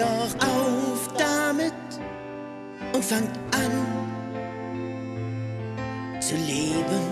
doch auf damit und fangt an zu leben.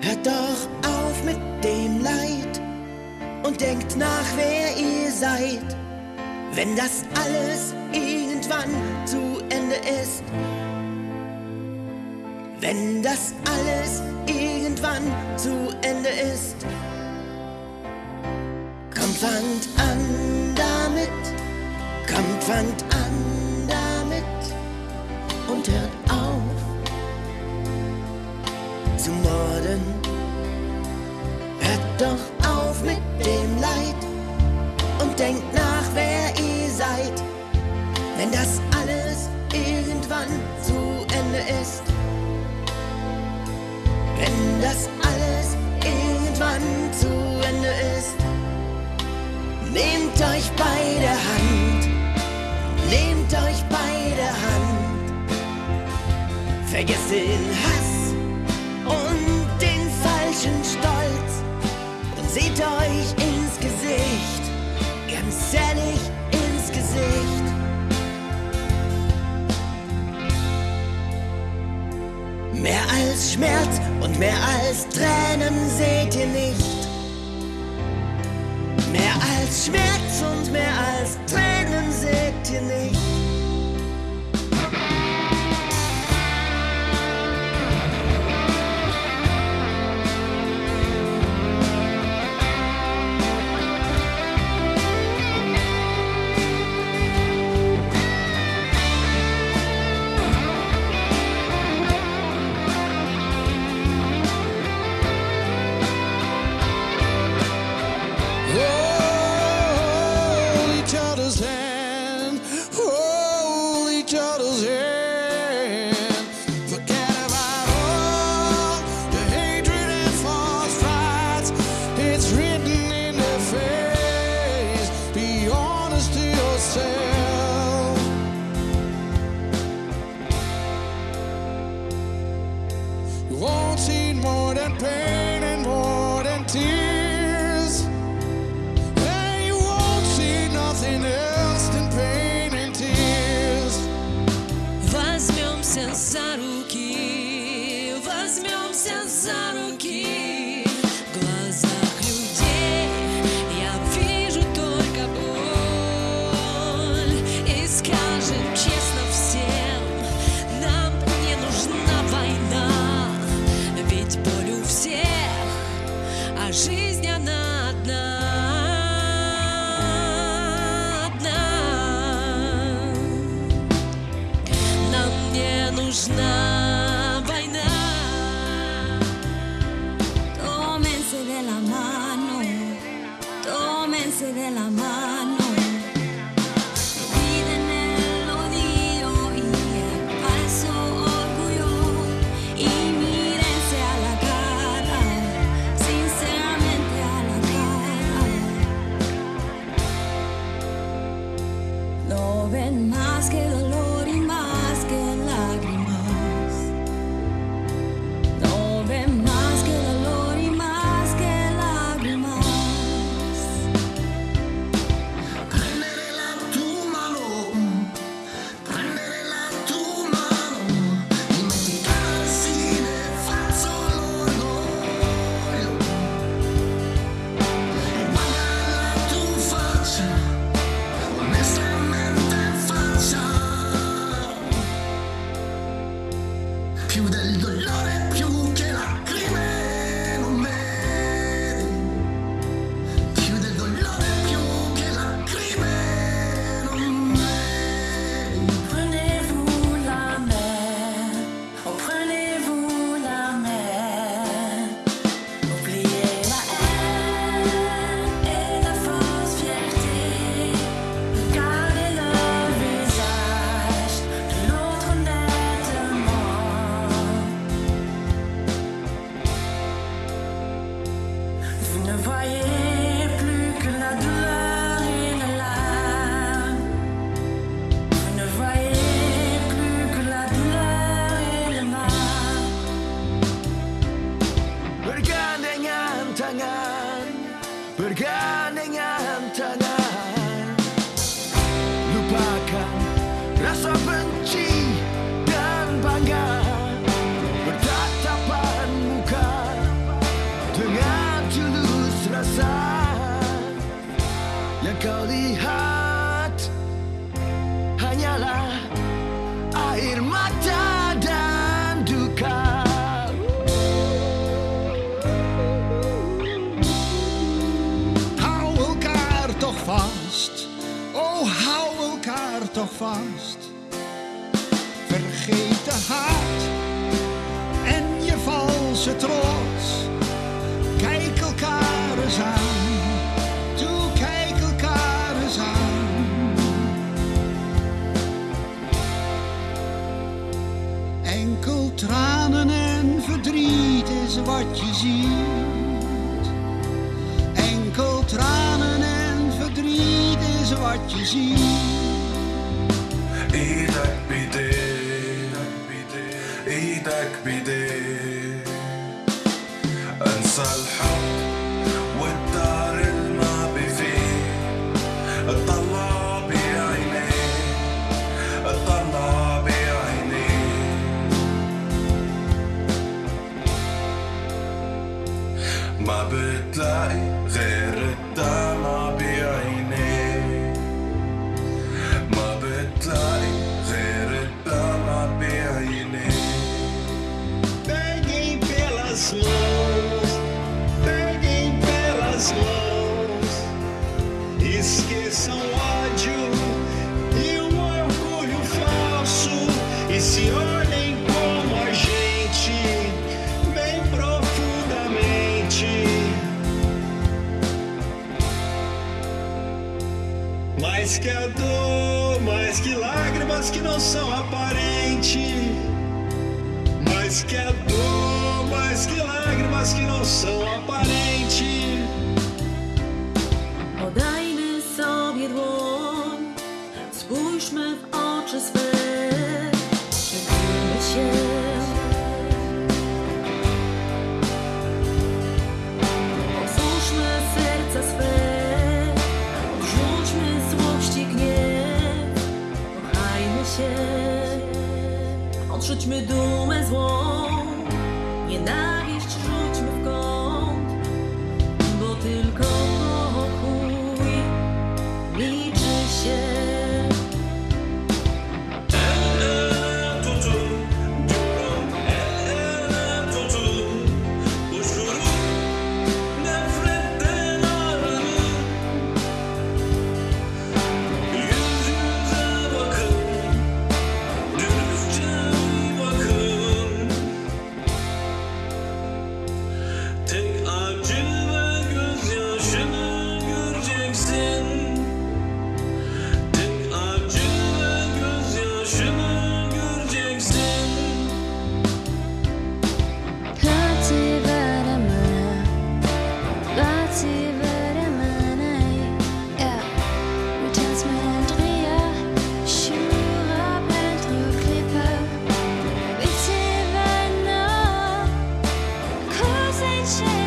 Hört doch auf mit dem Leid und denkt nach, wer ihr seid. Wenn das alles irgendwann zu Ende ist, wenn das alles irgendwann zu Ende ist, kommt, fangt an damit, kommt, fangt an damit und hört auf zu morden. Hört doch auf mit dem Leid und denkt nach, wer ihr seid, wenn das alles irgendwann zu Ende ist. Wenn das alles irgendwann zu Ende ist, bei der Hand, nehmt euch bei der Hand, vergesst den Hass und den falschen Stolz und seht euch ins Gesicht, ganz ehrlich ins Gesicht. Mehr als Schmerz und mehr als Tränen seht ihr nicht. Mehr als Schmerz und mehr als Tränen seht ihr nicht. You won't see more than pain Oh, hou elkaar toch vast. Vergeet de haat en je valse trots. Kijk elkaar eens aan. Toe, kijk elkaar eens aan. Enkel tranen en verdriet is wat je ziet. عاجزين إيدك بايديك إيدك بايديك انسى الحب والدار الماضي فيه اطلع بعيني اطلع بعيني ما بتلاقي غير الدمع بعيني solução aparente, mas que é dor, mas que lágrimas que não são aparentes. Podaj mi sobie dłoń, spójrzmy w oczy swe. shoot me doom as one. 谢。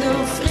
no